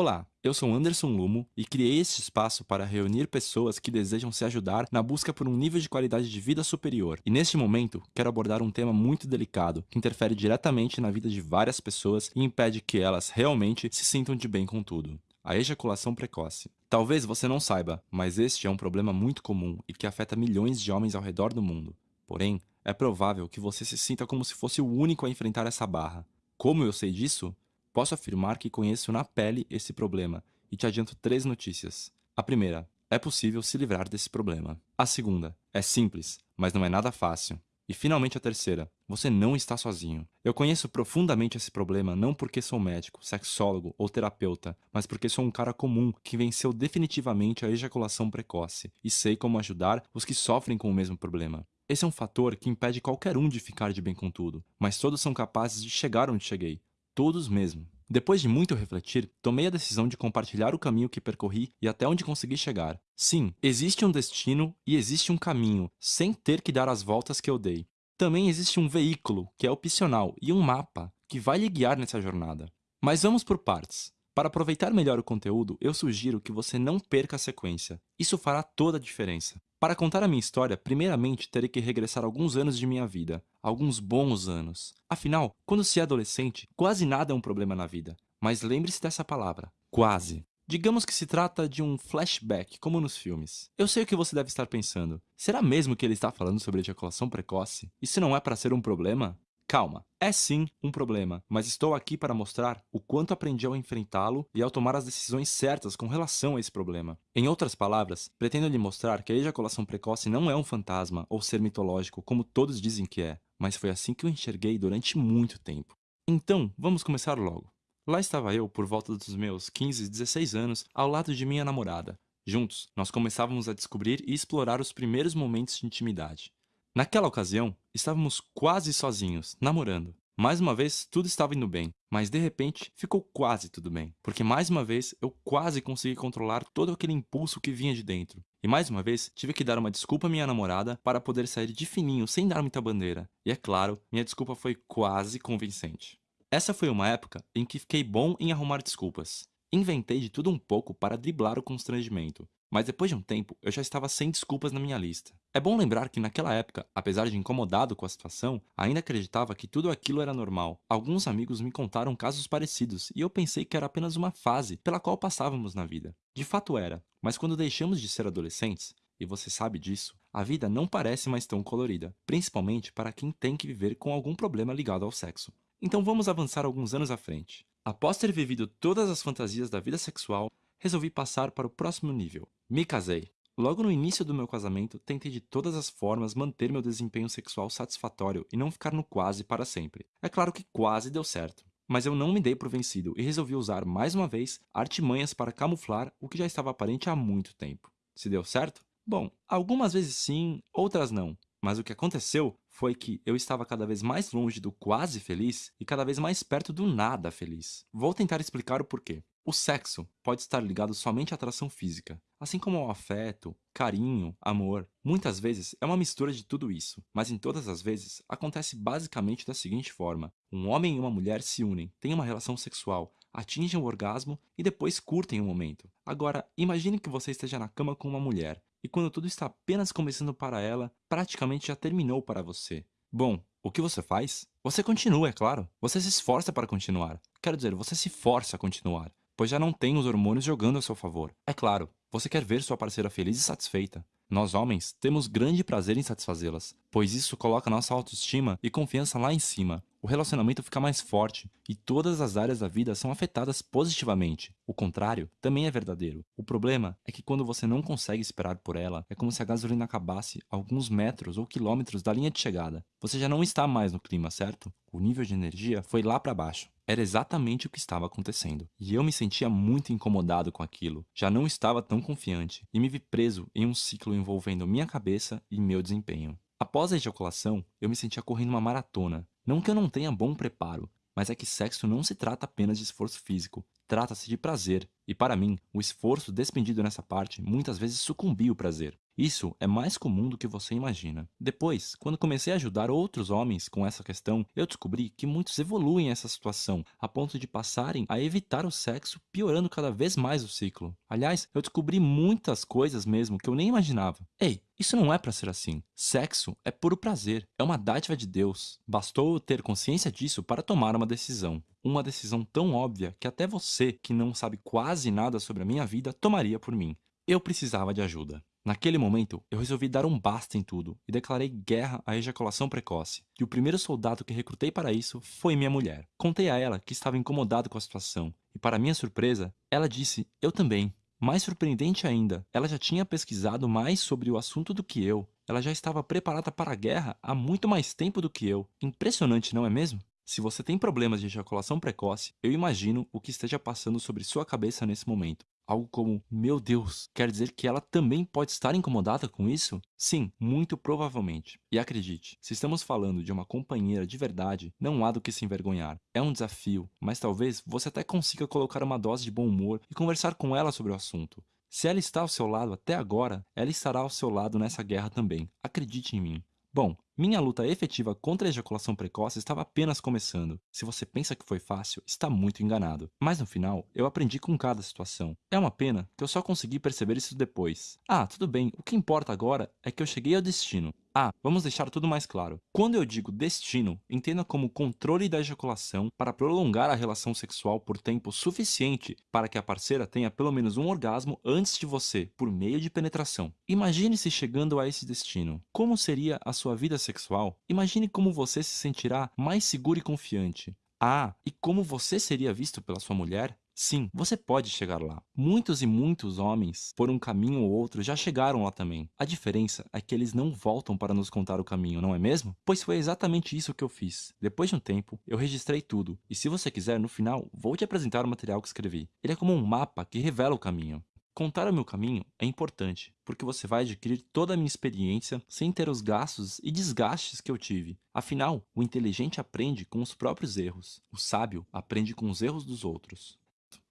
Olá, eu sou Anderson Lumo e criei este espaço para reunir pessoas que desejam se ajudar na busca por um nível de qualidade de vida superior. E neste momento, quero abordar um tema muito delicado que interfere diretamente na vida de várias pessoas e impede que elas realmente se sintam de bem com tudo. A ejaculação precoce. Talvez você não saiba, mas este é um problema muito comum e que afeta milhões de homens ao redor do mundo. Porém, é provável que você se sinta como se fosse o único a enfrentar essa barra. Como eu sei disso? Posso afirmar que conheço na pele esse problema e te adianto três notícias. A primeira, é possível se livrar desse problema. A segunda, é simples, mas não é nada fácil. E finalmente a terceira, você não está sozinho. Eu conheço profundamente esse problema não porque sou médico, sexólogo ou terapeuta, mas porque sou um cara comum que venceu definitivamente a ejaculação precoce e sei como ajudar os que sofrem com o mesmo problema. Esse é um fator que impede qualquer um de ficar de bem com tudo, mas todos são capazes de chegar onde cheguei, todos mesmo. Depois de muito refletir, tomei a decisão de compartilhar o caminho que percorri e até onde consegui chegar. Sim, existe um destino e existe um caminho, sem ter que dar as voltas que eu dei. Também existe um veículo, que é opcional, e um mapa, que vai lhe guiar nessa jornada. Mas vamos por partes. Para aproveitar melhor o conteúdo, eu sugiro que você não perca a sequência. Isso fará toda a diferença. Para contar a minha história, primeiramente terei que regressar alguns anos de minha vida, alguns bons anos. Afinal, quando se é adolescente, quase nada é um problema na vida. Mas lembre-se dessa palavra, quase. Digamos que se trata de um flashback, como nos filmes. Eu sei o que você deve estar pensando. Será mesmo que ele está falando sobre ejaculação precoce? Isso não é para ser um problema? Calma, é sim um problema, mas estou aqui para mostrar o quanto aprendi ao enfrentá-lo e ao tomar as decisões certas com relação a esse problema. Em outras palavras, pretendo lhe mostrar que a ejaculação precoce não é um fantasma ou ser mitológico como todos dizem que é, mas foi assim que eu enxerguei durante muito tempo. Então, vamos começar logo. Lá estava eu, por volta dos meus 15, 16 anos, ao lado de minha namorada. Juntos, nós começávamos a descobrir e explorar os primeiros momentos de intimidade. Naquela ocasião, estávamos quase sozinhos, namorando. Mais uma vez, tudo estava indo bem, mas de repente ficou quase tudo bem, porque mais uma vez eu quase consegui controlar todo aquele impulso que vinha de dentro. E mais uma vez, tive que dar uma desculpa à minha namorada para poder sair de fininho sem dar muita bandeira. E é claro, minha desculpa foi quase convincente. Essa foi uma época em que fiquei bom em arrumar desculpas. Inventei de tudo um pouco para driblar o constrangimento. Mas depois de um tempo, eu já estava sem desculpas na minha lista. É bom lembrar que naquela época, apesar de incomodado com a situação, ainda acreditava que tudo aquilo era normal. Alguns amigos me contaram casos parecidos e eu pensei que era apenas uma fase pela qual passávamos na vida. De fato era, mas quando deixamos de ser adolescentes, e você sabe disso, a vida não parece mais tão colorida, principalmente para quem tem que viver com algum problema ligado ao sexo. Então vamos avançar alguns anos à frente. Após ter vivido todas as fantasias da vida sexual, resolvi passar para o próximo nível. Me casei. Logo no início do meu casamento, tentei de todas as formas manter meu desempenho sexual satisfatório e não ficar no quase para sempre. É claro que quase deu certo. Mas eu não me dei por vencido e resolvi usar mais uma vez artimanhas para camuflar o que já estava aparente há muito tempo. Se deu certo? Bom, algumas vezes sim, outras não. Mas o que aconteceu foi que eu estava cada vez mais longe do quase feliz e cada vez mais perto do nada feliz. Vou tentar explicar o porquê. O sexo pode estar ligado somente à atração física, assim como ao afeto, carinho, amor. Muitas vezes é uma mistura de tudo isso, mas em todas as vezes acontece basicamente da seguinte forma. Um homem e uma mulher se unem, têm uma relação sexual, atingem o orgasmo e depois curtem o momento. Agora, imagine que você esteja na cama com uma mulher, e quando tudo está apenas começando para ela, praticamente já terminou para você. Bom, o que você faz? Você continua, é claro. Você se esforça para continuar. Quero dizer, você se força a continuar pois já não tem os hormônios jogando a seu favor. É claro, você quer ver sua parceira feliz e satisfeita. Nós homens temos grande prazer em satisfazê-las, pois isso coloca nossa autoestima e confiança lá em cima. O relacionamento fica mais forte e todas as áreas da vida são afetadas positivamente. O contrário também é verdadeiro. O problema é que quando você não consegue esperar por ela, é como se a gasolina acabasse a alguns metros ou quilômetros da linha de chegada. Você já não está mais no clima, certo? O nível de energia foi lá para baixo. Era exatamente o que estava acontecendo, e eu me sentia muito incomodado com aquilo. Já não estava tão confiante, e me vi preso em um ciclo envolvendo minha cabeça e meu desempenho. Após a ejaculação, eu me sentia correndo uma maratona. Não que eu não tenha bom preparo, mas é que sexo não se trata apenas de esforço físico. trata-se de prazer, e para mim, o esforço despendido nessa parte muitas vezes sucumbia o prazer. Isso é mais comum do que você imagina. Depois, quando comecei a ajudar outros homens com essa questão, eu descobri que muitos evoluem essa situação, a ponto de passarem a evitar o sexo, piorando cada vez mais o ciclo. Aliás, eu descobri muitas coisas mesmo que eu nem imaginava. Ei, isso não é para ser assim. Sexo é puro prazer, é uma dádiva de Deus. Bastou ter consciência disso para tomar uma decisão. Uma decisão tão óbvia que até você, que não sabe quase nada sobre a minha vida, tomaria por mim. Eu precisava de ajuda. Naquele momento, eu resolvi dar um basta em tudo e declarei guerra à ejaculação precoce. E o primeiro soldado que recrutei para isso foi minha mulher. Contei a ela que estava incomodado com a situação, e para minha surpresa, ela disse: Eu também. Mais surpreendente ainda, ela já tinha pesquisado mais sobre o assunto do que eu. Ela já estava preparada para a guerra há muito mais tempo do que eu. Impressionante, não é mesmo? Se você tem problemas de ejaculação precoce, eu imagino o que esteja passando sobre sua cabeça nesse momento. Algo como, meu Deus, quer dizer que ela também pode estar incomodada com isso? Sim, muito provavelmente. E acredite, se estamos falando de uma companheira de verdade, não há do que se envergonhar. É um desafio, mas talvez você até consiga colocar uma dose de bom humor e conversar com ela sobre o assunto. Se ela está ao seu lado até agora, ela estará ao seu lado nessa guerra também. Acredite em mim. Bom, minha luta efetiva contra a ejaculação precoce estava apenas começando. Se você pensa que foi fácil, está muito enganado. Mas no final, eu aprendi com cada situação. É uma pena que eu só consegui perceber isso depois. Ah, tudo bem, o que importa agora é que eu cheguei ao destino. Ah, vamos deixar tudo mais claro. Quando eu digo destino, entenda como controle da ejaculação para prolongar a relação sexual por tempo suficiente para que a parceira tenha pelo menos um orgasmo antes de você, por meio de penetração. Imagine-se chegando a esse destino. Como seria a sua vida sexual? Imagine como você se sentirá mais seguro e confiante. Ah, e como você seria visto pela sua mulher? Sim, você pode chegar lá. Muitos e muitos homens, por um caminho ou outro, já chegaram lá também. A diferença é que eles não voltam para nos contar o caminho, não é mesmo? Pois foi exatamente isso que eu fiz. Depois de um tempo, eu registrei tudo. E se você quiser, no final, vou te apresentar o material que escrevi. Ele é como um mapa que revela o caminho. Contar o meu caminho é importante, porque você vai adquirir toda a minha experiência sem ter os gastos e desgastes que eu tive. Afinal, o inteligente aprende com os próprios erros, o sábio aprende com os erros dos outros.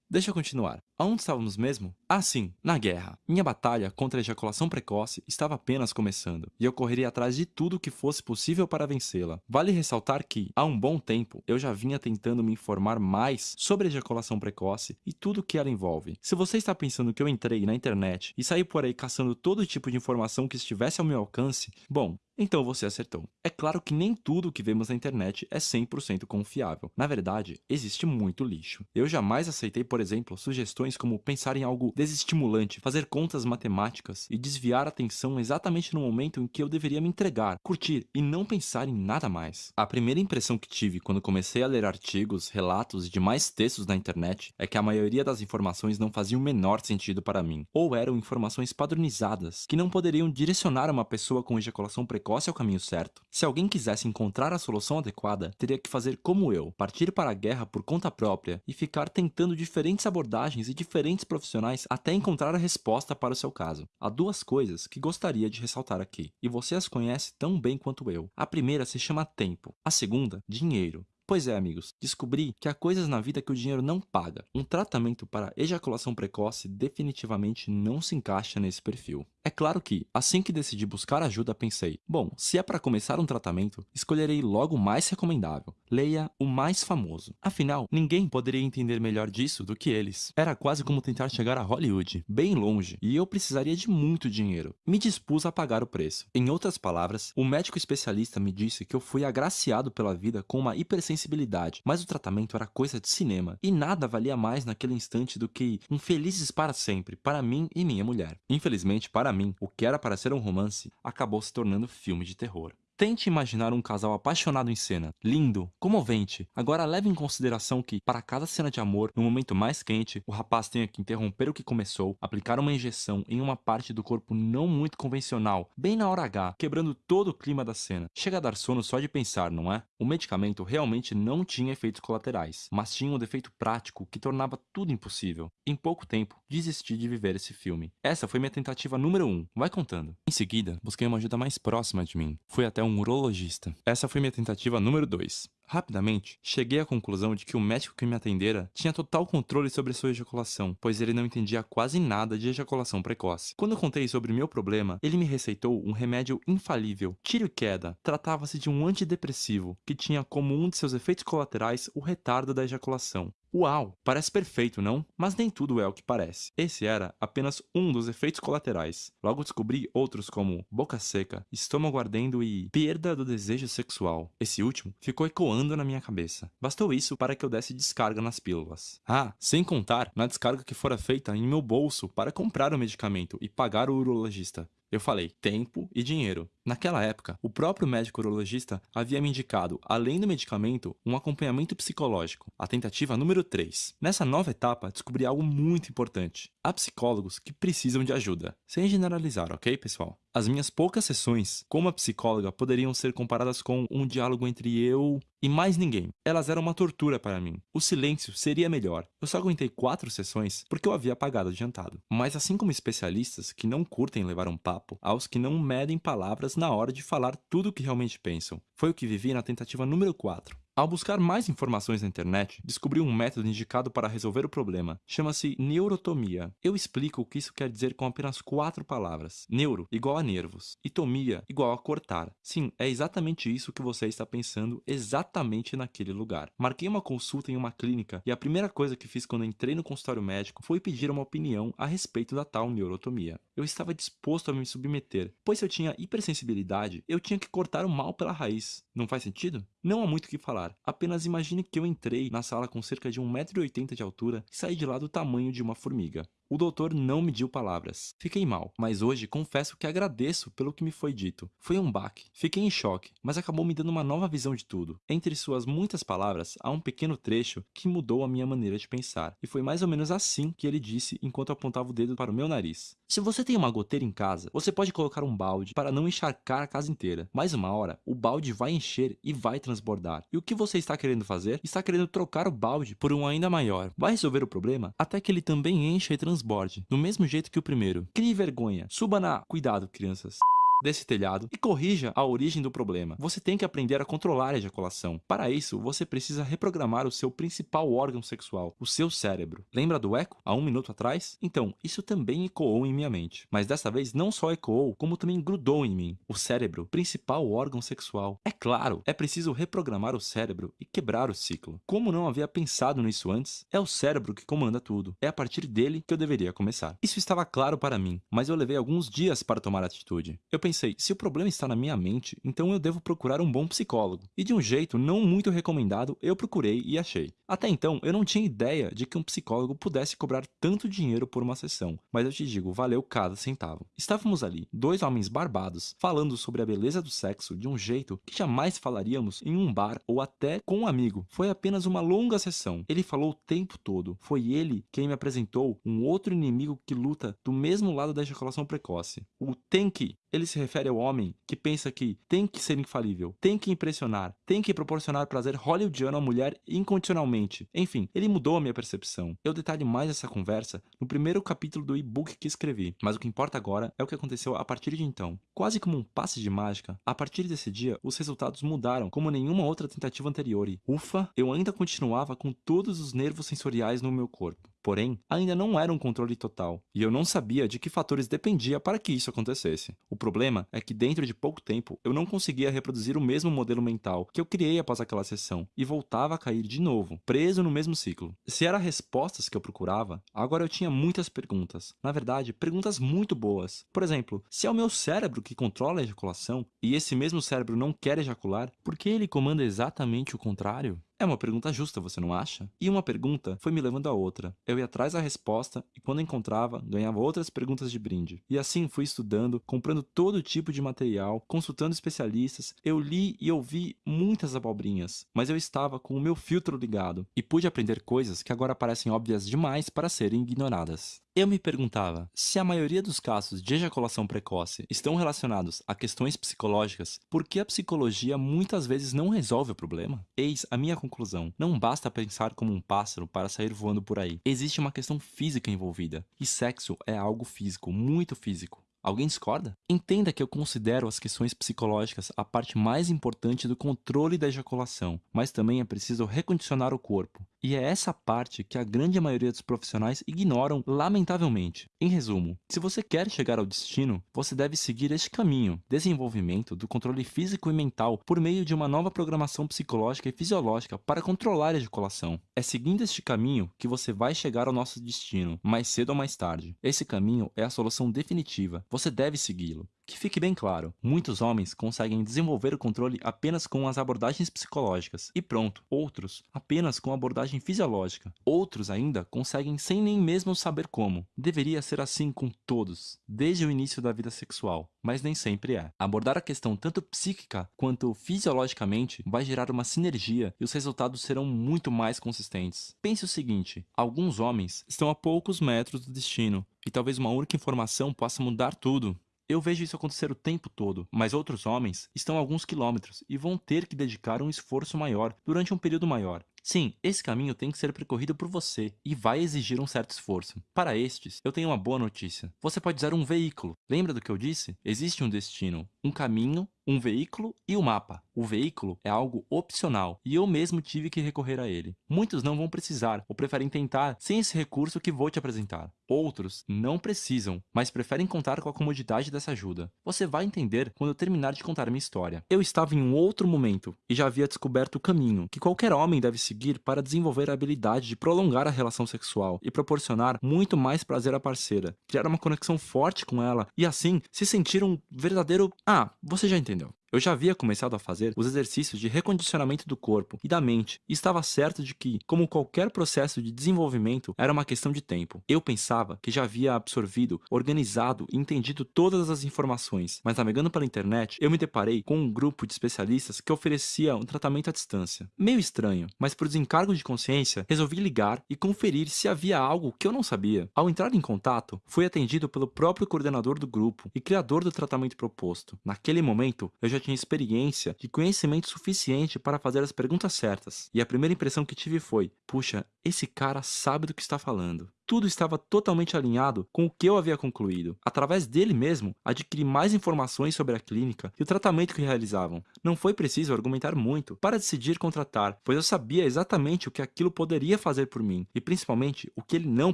Deixa eu continuar. Aonde estávamos mesmo? Ah, sim, na guerra. Minha batalha contra a ejaculação precoce estava apenas começando, e eu correria atrás de tudo que fosse possível para vencê-la. Vale ressaltar que, há um bom tempo, eu já vinha tentando me informar mais sobre a ejaculação precoce e tudo que ela envolve. Se você está pensando que eu entrei na internet e saí por aí caçando todo tipo de informação que estivesse ao meu alcance, bom, então você acertou. É claro que nem tudo que vemos na internet é 100% confiável. Na verdade, existe muito lixo. Eu jamais aceitei, por exemplo, sugestões como pensar em algo desestimulante, fazer contas matemáticas e desviar a atenção exatamente no momento em que eu deveria me entregar, curtir e não pensar em nada mais. A primeira impressão que tive quando comecei a ler artigos, relatos e demais textos na internet é que a maioria das informações não fazia o menor sentido para mim, ou eram informações padronizadas que não poderiam direcionar uma pessoa com ejaculação precoce precoce é o caminho certo. Se alguém quisesse encontrar a solução adequada, teria que fazer como eu, partir para a guerra por conta própria e ficar tentando diferentes abordagens e diferentes profissionais até encontrar a resposta para o seu caso. Há duas coisas que gostaria de ressaltar aqui, e você as conhece tão bem quanto eu. A primeira se chama tempo, a segunda, dinheiro. Pois é, amigos, descobri que há coisas na vida que o dinheiro não paga. Um tratamento para ejaculação precoce definitivamente não se encaixa nesse perfil. É claro que, assim que decidi buscar ajuda, pensei, bom, se é para começar um tratamento, escolherei logo o mais recomendável. Leia o mais famoso. Afinal, ninguém poderia entender melhor disso do que eles. Era quase como tentar chegar a Hollywood, bem longe, e eu precisaria de muito dinheiro. Me dispus a pagar o preço. Em outras palavras, o médico especialista me disse que eu fui agraciado pela vida com uma hipersensibilidade, mas o tratamento era coisa de cinema, e nada valia mais naquele instante do que um felizes para sempre, para mim e minha mulher. Infelizmente, para o que era para ser um romance acabou se tornando filme de terror. Tente imaginar um casal apaixonado em cena, lindo, comovente. Agora leve em consideração que, para cada cena de amor, no momento mais quente, o rapaz tenha que interromper o que começou, aplicar uma injeção em uma parte do corpo não muito convencional, bem na hora H, quebrando todo o clima da cena. Chega a dar sono só de pensar, não é? O medicamento realmente não tinha efeitos colaterais, mas tinha um defeito prático que tornava tudo impossível. Em pouco tempo, desisti de viver esse filme. Essa foi minha tentativa número 1, um. vai contando. Em seguida, busquei uma ajuda mais próxima de mim. Fui até urologista. Essa foi minha tentativa número 2. Rapidamente, cheguei à conclusão de que o médico que me atendera tinha total controle sobre sua ejaculação, pois ele não entendia quase nada de ejaculação precoce. Quando eu contei sobre meu problema, ele me receitou um remédio infalível, tiro e queda. Tratava-se de um antidepressivo, que tinha como um de seus efeitos colaterais o retardo da ejaculação. Uau, parece perfeito, não? Mas nem tudo é o que parece. Esse era apenas um dos efeitos colaterais. Logo descobri outros como boca seca, estômago ardendo e perda do desejo sexual. Esse último ficou ecoando na minha cabeça. Bastou isso para que eu desse descarga nas pílulas. Ah, sem contar na descarga que fora feita em meu bolso para comprar o medicamento e pagar o urologista. Eu falei tempo e dinheiro. Naquela época, o próprio médico urologista havia me indicado, além do medicamento, um acompanhamento psicológico, a tentativa número 3. Nessa nova etapa, descobri algo muito importante. Há psicólogos que precisam de ajuda. Sem generalizar, ok, pessoal? As minhas poucas sessões como a psicóloga poderiam ser comparadas com um diálogo entre eu e mais ninguém. Elas eram uma tortura para mim. O silêncio seria melhor. Eu só aguentei quatro sessões porque eu havia pagado adiantado. Mas assim como especialistas que não curtem levar um papo, aos que não medem palavras na hora de falar tudo o que realmente pensam. Foi o que vivi na tentativa número 4. Ao buscar mais informações na internet, descobri um método indicado para resolver o problema. Chama-se neurotomia. Eu explico o que isso quer dizer com apenas quatro palavras. Neuro, igual a nervos. E tomia, igual a cortar. Sim, é exatamente isso que você está pensando exatamente naquele lugar. Marquei uma consulta em uma clínica e a primeira coisa que fiz quando entrei no consultório médico foi pedir uma opinião a respeito da tal neurotomia. Eu estava disposto a me submeter, pois se eu tinha hipersensibilidade, eu tinha que cortar o mal pela raiz. Não faz sentido? Não há muito o que falar, apenas imagine que eu entrei na sala com cerca de 1,80m de altura e saí de lá do tamanho de uma formiga. O doutor não mediu palavras. Fiquei mal, mas hoje confesso que agradeço pelo que me foi dito. Foi um baque. Fiquei em choque, mas acabou me dando uma nova visão de tudo. Entre suas muitas palavras, há um pequeno trecho que mudou a minha maneira de pensar. E foi mais ou menos assim que ele disse enquanto apontava o dedo para o meu nariz. Se você tem uma goteira em casa, você pode colocar um balde para não encharcar a casa inteira. Mais uma hora, o balde vai encher e vai transbordar. E o que você está querendo fazer? Está querendo trocar o balde por um ainda maior. Vai resolver o problema até que ele também encha e transborde transborde, do mesmo jeito que o primeiro. Crie vergonha. Suba na... Cuidado, crianças desse telhado e corrija a origem do problema. Você tem que aprender a controlar a ejaculação. Para isso, você precisa reprogramar o seu principal órgão sexual, o seu cérebro. Lembra do eco há um minuto atrás? Então, isso também ecoou em minha mente. Mas dessa vez não só ecoou, como também grudou em mim. O cérebro, principal órgão sexual. É claro, é preciso reprogramar o cérebro e quebrar o ciclo. Como não havia pensado nisso antes, é o cérebro que comanda tudo. É a partir dele que eu deveria começar. Isso estava claro para mim, mas eu levei alguns dias para tomar atitude. Eu pensei, se o problema está na minha mente, então eu devo procurar um bom psicólogo. E de um jeito não muito recomendado, eu procurei e achei. Até então, eu não tinha ideia de que um psicólogo pudesse cobrar tanto dinheiro por uma sessão, mas eu te digo, valeu cada centavo. Estávamos ali, dois homens barbados, falando sobre a beleza do sexo de um jeito que jamais falaríamos em um bar ou até com um amigo. Foi apenas uma longa sessão. Ele falou o tempo todo. Foi ele quem me apresentou um outro inimigo que luta do mesmo lado da ejaculação precoce. O que. Ele se refere ao homem que pensa que tem que ser infalível, tem que impressionar, tem que proporcionar prazer hollywoodiano à mulher incondicionalmente. Enfim, ele mudou a minha percepção. Eu detalhe mais essa conversa no primeiro capítulo do e-book que escrevi, mas o que importa agora é o que aconteceu a partir de então. Quase como um passe de mágica, a partir desse dia, os resultados mudaram como nenhuma outra tentativa anterior e, ufa, eu ainda continuava com todos os nervos sensoriais no meu corpo. Porém, ainda não era um controle total, e eu não sabia de que fatores dependia para que isso acontecesse. O problema é que dentro de pouco tempo, eu não conseguia reproduzir o mesmo modelo mental que eu criei após aquela sessão, e voltava a cair de novo, preso no mesmo ciclo. Se era respostas que eu procurava, agora eu tinha muitas perguntas. Na verdade, perguntas muito boas. Por exemplo, se é o meu cérebro que controla a ejaculação, e esse mesmo cérebro não quer ejacular, por que ele comanda exatamente o contrário? É uma pergunta justa, você não acha? E uma pergunta foi me levando a outra. Eu ia atrás da resposta e quando encontrava, ganhava outras perguntas de brinde. E assim fui estudando, comprando todo tipo de material, consultando especialistas. Eu li e ouvi muitas abobrinhas, mas eu estava com o meu filtro ligado e pude aprender coisas que agora parecem óbvias demais para serem ignoradas. Eu me perguntava, se a maioria dos casos de ejaculação precoce estão relacionados a questões psicológicas, por que a psicologia muitas vezes não resolve o problema? Eis a minha conclusão. Não basta pensar como um pássaro para sair voando por aí. Existe uma questão física envolvida. E sexo é algo físico, muito físico. Alguém discorda? Entenda que eu considero as questões psicológicas a parte mais importante do controle da ejaculação, mas também é preciso recondicionar o corpo. E é essa parte que a grande maioria dos profissionais ignoram, lamentavelmente. Em resumo, se você quer chegar ao destino, você deve seguir este caminho, desenvolvimento do controle físico e mental por meio de uma nova programação psicológica e fisiológica para controlar a ejaculação. É seguindo este caminho que você vai chegar ao nosso destino, mais cedo ou mais tarde. Esse caminho é a solução definitiva, você deve segui-lo. Que fique bem claro, muitos homens conseguem desenvolver o controle apenas com as abordagens psicológicas, e pronto. Outros, apenas com abordagem fisiológica. Outros ainda conseguem sem nem mesmo saber como. Deveria ser assim com todos, desde o início da vida sexual, mas nem sempre é. Abordar a questão tanto psíquica quanto fisiologicamente vai gerar uma sinergia e os resultados serão muito mais consistentes. Pense o seguinte, alguns homens estão a poucos metros do destino, e talvez uma única informação possa mudar tudo. Eu vejo isso acontecer o tempo todo, mas outros homens estão a alguns quilômetros e vão ter que dedicar um esforço maior durante um período maior. Sim, esse caminho tem que ser percorrido por você e vai exigir um certo esforço. Para estes, eu tenho uma boa notícia. Você pode usar um veículo. Lembra do que eu disse? Existe um destino, um caminho, um veículo e o um mapa. O veículo é algo opcional e eu mesmo tive que recorrer a ele. Muitos não vão precisar ou preferem tentar sem esse recurso que vou te apresentar. Outros não precisam, mas preferem contar com a comodidade dessa ajuda. Você vai entender quando eu terminar de contar minha história. Eu estava em um outro momento e já havia descoberto o caminho que qualquer homem deve seguir para desenvolver a habilidade de prolongar a relação sexual e proporcionar muito mais prazer à parceira, criar uma conexão forte com ela e assim se sentir um verdadeiro... Ah, você já entendeu. Eu já havia começado a fazer os exercícios de recondicionamento do corpo e da mente, e estava certo de que, como qualquer processo de desenvolvimento, era uma questão de tempo. Eu pensava que já havia absorvido, organizado e entendido todas as informações, mas navegando pela internet, eu me deparei com um grupo de especialistas que oferecia um tratamento à distância. Meio estranho, mas por desencargo de consciência, resolvi ligar e conferir se havia algo que eu não sabia. Ao entrar em contato, fui atendido pelo próprio coordenador do grupo e criador do tratamento proposto. Naquele momento, eu já já tinha experiência e conhecimento suficiente para fazer as perguntas certas. E a primeira impressão que tive foi, puxa, esse cara sabe do que está falando tudo estava totalmente alinhado com o que eu havia concluído. Através dele mesmo, adquiri mais informações sobre a clínica e o tratamento que realizavam. Não foi preciso argumentar muito para decidir contratar, pois eu sabia exatamente o que aquilo poderia fazer por mim e principalmente o que ele não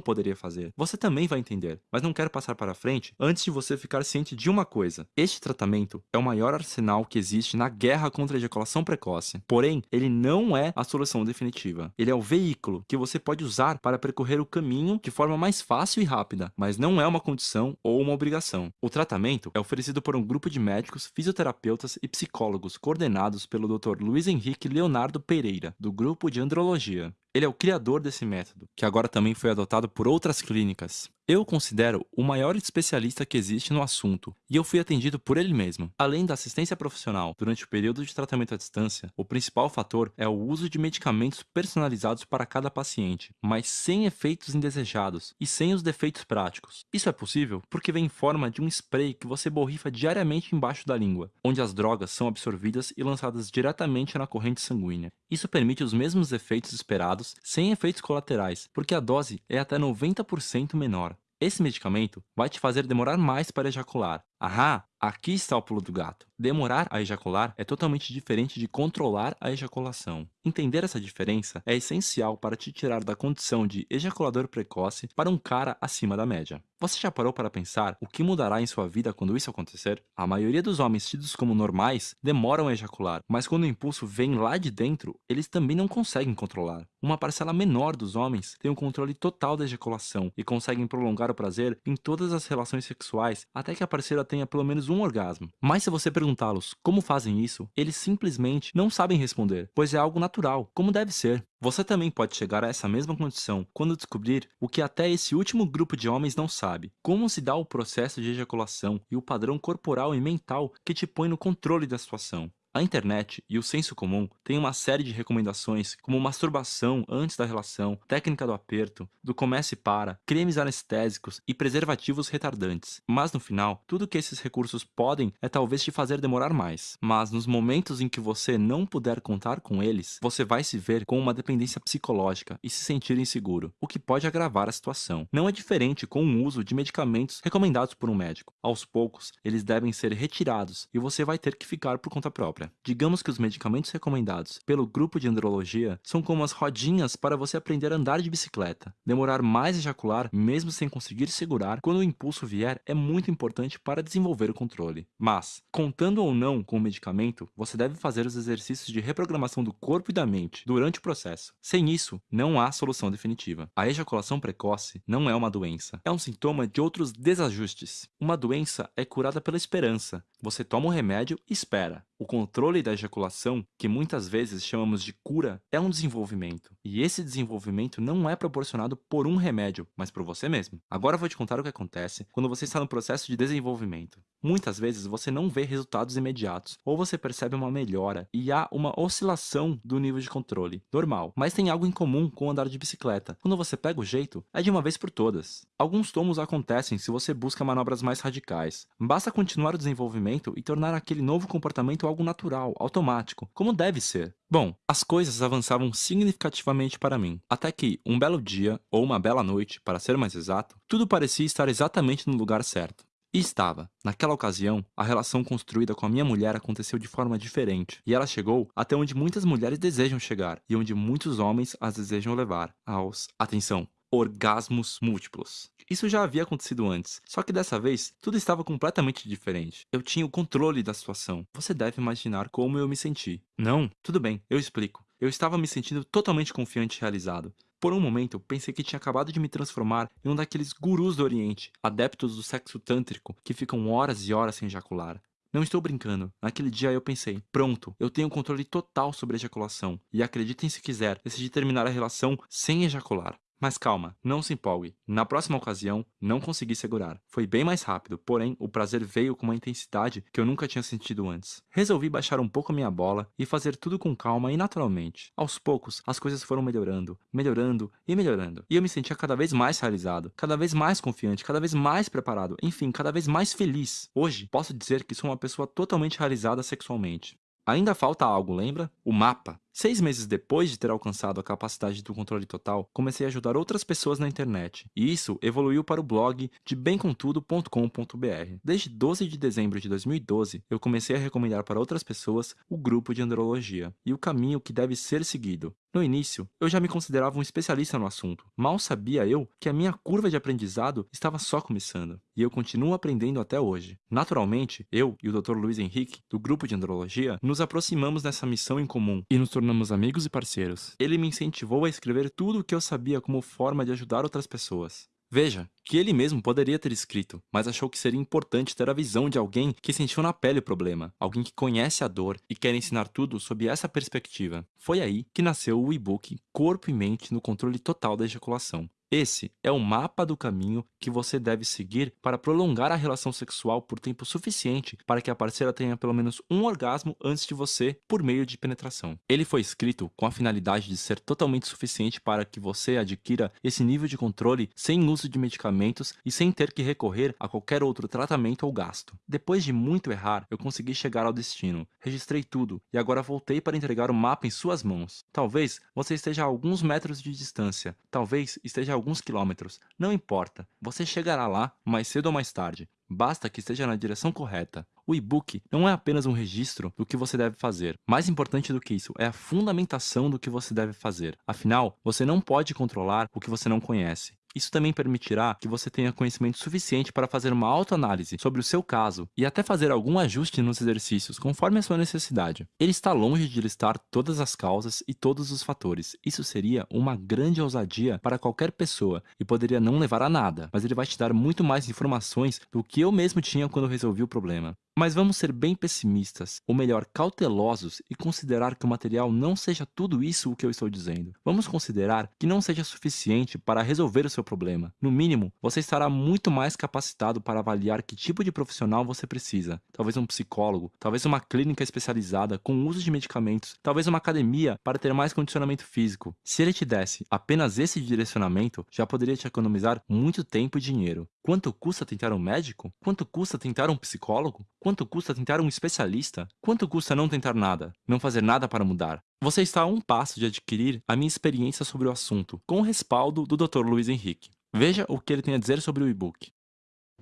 poderia fazer. Você também vai entender, mas não quero passar para frente antes de você ficar ciente de uma coisa. Este tratamento é o maior arsenal que existe na guerra contra a ejaculação precoce. Porém, ele não é a solução definitiva. Ele é o veículo que você pode usar para percorrer o caminho de forma mais fácil e rápida, mas não é uma condição ou uma obrigação. O tratamento é oferecido por um grupo de médicos, fisioterapeutas e psicólogos coordenados pelo Dr. Luiz Henrique Leonardo Pereira, do grupo de andrologia. Ele é o criador desse método, que agora também foi adotado por outras clínicas. Eu considero o maior especialista que existe no assunto, e eu fui atendido por ele mesmo. Além da assistência profissional durante o período de tratamento à distância, o principal fator é o uso de medicamentos personalizados para cada paciente, mas sem efeitos indesejados e sem os defeitos práticos. Isso é possível porque vem em forma de um spray que você borrifa diariamente embaixo da língua, onde as drogas são absorvidas e lançadas diretamente na corrente sanguínea. Isso permite os mesmos efeitos esperados sem efeitos colaterais, porque a dose é até 90% menor. Esse medicamento vai te fazer demorar mais para ejacular. Ahá, aqui está o pulo do gato. Demorar a ejacular é totalmente diferente de controlar a ejaculação. Entender essa diferença é essencial para te tirar da condição de ejaculador precoce para um cara acima da média. Você já parou para pensar o que mudará em sua vida quando isso acontecer? A maioria dos homens tidos como normais demoram a ejacular, mas quando o impulso vem lá de dentro, eles também não conseguem controlar. Uma parcela menor dos homens tem o um controle total da ejaculação e conseguem prolongar o prazer em todas as relações sexuais até que a parceira tenha pelo menos um orgasmo. Mas se você perguntá-los como fazem isso, eles simplesmente não sabem responder, pois é algo natural, como deve ser. Você também pode chegar a essa mesma condição quando descobrir o que até esse último grupo de homens não sabe. Como se dá o processo de ejaculação e o padrão corporal e mental que te põe no controle da situação. A internet e o senso comum têm uma série de recomendações como masturbação antes da relação, técnica do aperto, do comece para, cremes anestésicos e preservativos retardantes. Mas no final, tudo que esses recursos podem é talvez te fazer demorar mais. Mas nos momentos em que você não puder contar com eles, você vai se ver com uma dependência psicológica e se sentir inseguro, o que pode agravar a situação. Não é diferente com o uso de medicamentos recomendados por um médico. Aos poucos, eles devem ser retirados e você vai ter que ficar por conta própria. Digamos que os medicamentos recomendados pelo grupo de andrologia são como as rodinhas para você aprender a andar de bicicleta. Demorar mais ejacular, mesmo sem conseguir segurar, quando o impulso vier, é muito importante para desenvolver o controle. Mas, contando ou não com o medicamento, você deve fazer os exercícios de reprogramação do corpo e da mente durante o processo. Sem isso, não há solução definitiva. A ejaculação precoce não é uma doença, é um sintoma de outros desajustes. Uma doença é curada pela esperança. Você toma o remédio e espera. O controle da ejaculação, que muitas vezes chamamos de cura, é um desenvolvimento. E esse desenvolvimento não é proporcionado por um remédio, mas por você mesmo. Agora eu vou te contar o que acontece quando você está no processo de desenvolvimento. Muitas vezes você não vê resultados imediatos, ou você percebe uma melhora e há uma oscilação do nível de controle, normal. Mas tem algo em comum com andar de bicicleta. Quando você pega o jeito, é de uma vez por todas. Alguns tomos acontecem se você busca manobras mais radicais. Basta continuar o desenvolvimento e tornar aquele novo comportamento algo natural, automático, como deve ser. Bom, as coisas avançavam significativamente para mim, até que, um belo dia, ou uma bela noite, para ser mais exato, tudo parecia estar exatamente no lugar certo. E estava. Naquela ocasião, a relação construída com a minha mulher aconteceu de forma diferente, e ela chegou até onde muitas mulheres desejam chegar, e onde muitos homens as desejam levar, aos, atenção, orgasmos múltiplos. Isso já havia acontecido antes, só que dessa vez tudo estava completamente diferente. Eu tinha o controle da situação. Você deve imaginar como eu me senti. Não? Tudo bem, eu explico. Eu estava me sentindo totalmente confiante e realizado. Por um momento, pensei que tinha acabado de me transformar em um daqueles gurus do Oriente, adeptos do sexo tântrico, que ficam horas e horas sem ejacular. Não estou brincando. Naquele dia eu pensei, pronto, eu tenho controle total sobre a ejaculação. E acreditem se quiser, decidi terminar a relação sem ejacular. Mas calma, não se empolgue. Na próxima ocasião, não consegui segurar. Foi bem mais rápido, porém, o prazer veio com uma intensidade que eu nunca tinha sentido antes. Resolvi baixar um pouco a minha bola e fazer tudo com calma e naturalmente. Aos poucos, as coisas foram melhorando, melhorando e melhorando. E eu me sentia cada vez mais realizado, cada vez mais confiante, cada vez mais preparado, enfim, cada vez mais feliz. Hoje, posso dizer que sou uma pessoa totalmente realizada sexualmente. Ainda falta algo, lembra? O mapa. Seis meses depois de ter alcançado a capacidade do controle total, comecei a ajudar outras pessoas na internet, e isso evoluiu para o blog de bemcontudo.com.br. Desde 12 de dezembro de 2012, eu comecei a recomendar para outras pessoas o grupo de andrologia e o caminho que deve ser seguido. No início, eu já me considerava um especialista no assunto. Mal sabia eu que a minha curva de aprendizado estava só começando, e eu continuo aprendendo até hoje. Naturalmente, eu e o Dr. Luiz Henrique, do grupo de andrologia, nos aproximamos nessa missão em comum e nos tornamos amigos e parceiros. Ele me incentivou a escrever tudo o que eu sabia como forma de ajudar outras pessoas. Veja, que ele mesmo poderia ter escrito, mas achou que seria importante ter a visão de alguém que sentiu na pele o problema, alguém que conhece a dor e quer ensinar tudo sob essa perspectiva. Foi aí que nasceu o e-book Corpo e Mente no Controle Total da Ejaculação. Esse é o mapa do caminho que você deve seguir para prolongar a relação sexual por tempo suficiente para que a parceira tenha pelo menos um orgasmo antes de você por meio de penetração. Ele foi escrito com a finalidade de ser totalmente suficiente para que você adquira esse nível de controle sem uso de medicamentos e sem ter que recorrer a qualquer outro tratamento ou gasto. Depois de muito errar, eu consegui chegar ao destino. Registrei tudo e agora voltei para entregar o mapa em suas mãos. Talvez você esteja a alguns metros de distância, talvez esteja a alguns quilômetros, não importa, você chegará lá mais cedo ou mais tarde, basta que esteja na direção correta. O e-book não é apenas um registro do que você deve fazer. Mais importante do que isso é a fundamentação do que você deve fazer. Afinal, você não pode controlar o que você não conhece. Isso também permitirá que você tenha conhecimento suficiente para fazer uma autoanálise sobre o seu caso e até fazer algum ajuste nos exercícios conforme a sua necessidade. Ele está longe de listar todas as causas e todos os fatores. Isso seria uma grande ousadia para qualquer pessoa e poderia não levar a nada, mas ele vai te dar muito mais informações do que eu mesmo tinha quando resolvi o problema. Mas vamos ser bem pessimistas, ou melhor, cautelosos, e considerar que o material não seja tudo isso o que eu estou dizendo. Vamos considerar que não seja suficiente para resolver o seu problema. No mínimo, você estará muito mais capacitado para avaliar que tipo de profissional você precisa. Talvez um psicólogo, talvez uma clínica especializada com uso de medicamentos, talvez uma academia para ter mais condicionamento físico. Se ele te desse apenas esse direcionamento, já poderia te economizar muito tempo e dinheiro. Quanto custa tentar um médico? Quanto custa tentar um psicólogo? Quanto custa tentar um especialista? Quanto custa não tentar nada? Não fazer nada para mudar? Você está a um passo de adquirir a minha experiência sobre o assunto, com o respaldo do Dr. Luiz Henrique. Veja o que ele tem a dizer sobre o e-book.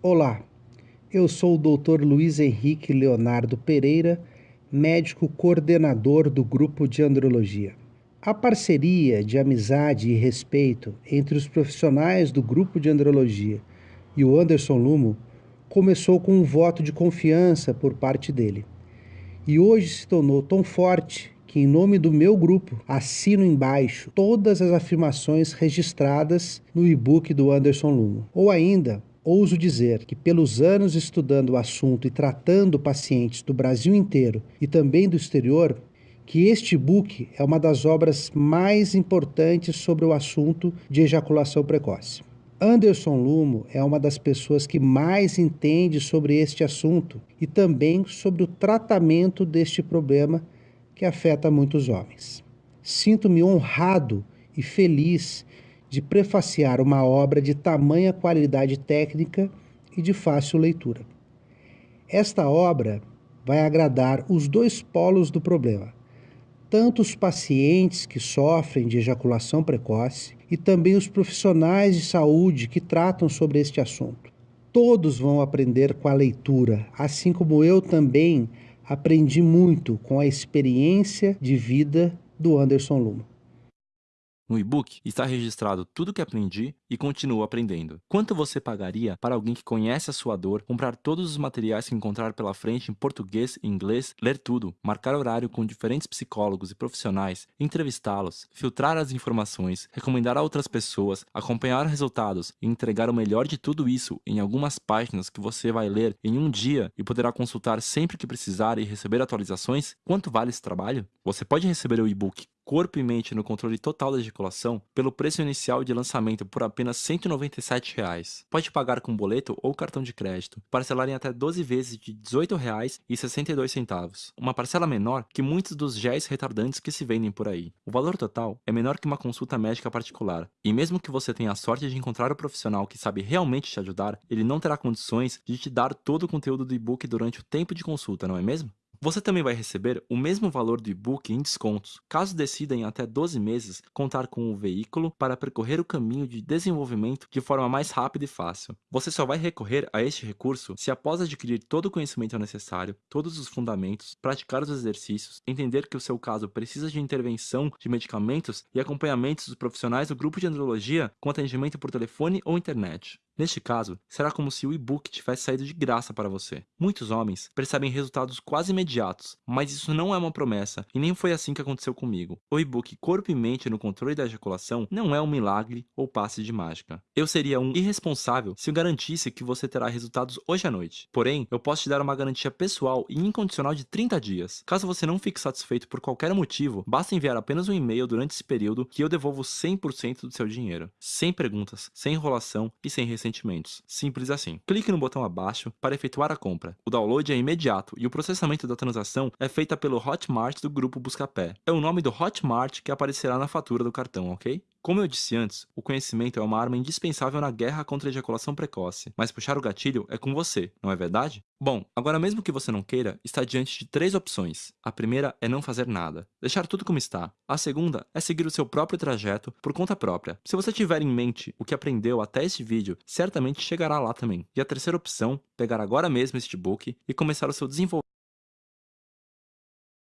Olá, eu sou o Dr. Luiz Henrique Leonardo Pereira, médico coordenador do grupo de andrologia. A parceria de amizade e respeito entre os profissionais do grupo de andrologia e o Anderson Lumo começou com um voto de confiança por parte dele. E hoje se tornou tão forte que, em nome do meu grupo, assino embaixo todas as afirmações registradas no e-book do Anderson Lumo. Ou ainda, ouso dizer que, pelos anos estudando o assunto e tratando pacientes do Brasil inteiro e também do exterior, que este book é uma das obras mais importantes sobre o assunto de ejaculação precoce. Anderson Lumo é uma das pessoas que mais entende sobre este assunto e também sobre o tratamento deste problema que afeta muitos homens. Sinto-me honrado e feliz de prefaciar uma obra de tamanha qualidade técnica e de fácil leitura. Esta obra vai agradar os dois polos do problema, tanto os pacientes que sofrem de ejaculação precoce e também os profissionais de saúde que tratam sobre este assunto. Todos vão aprender com a leitura, assim como eu também aprendi muito com a experiência de vida do Anderson Luma. No e-book está registrado tudo o que aprendi e continuo aprendendo. Quanto você pagaria para alguém que conhece a sua dor, comprar todos os materiais que encontrar pela frente em português e inglês, ler tudo, marcar horário com diferentes psicólogos e profissionais, entrevistá-los, filtrar as informações, recomendar a outras pessoas, acompanhar resultados e entregar o melhor de tudo isso em algumas páginas que você vai ler em um dia e poderá consultar sempre que precisar e receber atualizações? Quanto vale esse trabalho? Você pode receber o e-book corpo e mente no controle total da ejaculação pelo preço inicial de lançamento por apenas 197 reais. Pode pagar com boleto ou cartão de crédito, parcelar em até 12 vezes de R$ 18,62, uma parcela menor que muitos dos géis retardantes que se vendem por aí. O valor total é menor que uma consulta médica particular, e mesmo que você tenha a sorte de encontrar o profissional que sabe realmente te ajudar, ele não terá condições de te dar todo o conteúdo do e-book durante o tempo de consulta, não é mesmo? Você também vai receber o mesmo valor do e-book em descontos, caso decida em até 12 meses contar com o veículo para percorrer o caminho de desenvolvimento de forma mais rápida e fácil. Você só vai recorrer a este recurso se após adquirir todo o conhecimento necessário, todos os fundamentos, praticar os exercícios, entender que o seu caso precisa de intervenção de medicamentos e acompanhamentos dos profissionais do grupo de andrologia com atendimento por telefone ou internet. Neste caso, será como se o e-book tivesse saído de graça para você. Muitos homens percebem resultados quase imediatos, mas isso não é uma promessa e nem foi assim que aconteceu comigo. O e-book Corpo e Mente no Controle da Ejaculação não é um milagre ou passe de mágica. Eu seria um irresponsável se eu garantisse que você terá resultados hoje à noite. Porém, eu posso te dar uma garantia pessoal e incondicional de 30 dias. Caso você não fique satisfeito por qualquer motivo, basta enviar apenas um e-mail durante esse período que eu devolvo 100% do seu dinheiro. Sem perguntas, sem enrolação e sem sentimentos. Simples assim. Clique no botão abaixo para efetuar a compra. O download é imediato e o processamento da transação é feita pelo Hotmart do grupo Buscapé. É o nome do Hotmart que aparecerá na fatura do cartão, ok? Como eu disse antes, o conhecimento é uma arma indispensável na guerra contra a ejaculação precoce, mas puxar o gatilho é com você, não é verdade? Bom, agora mesmo que você não queira, está diante de três opções. A primeira é não fazer nada, deixar tudo como está. A segunda é seguir o seu próprio trajeto por conta própria. Se você tiver em mente o que aprendeu até este vídeo, certamente chegará lá também. E a terceira opção, pegar agora mesmo este book e começar o seu desenvolvimento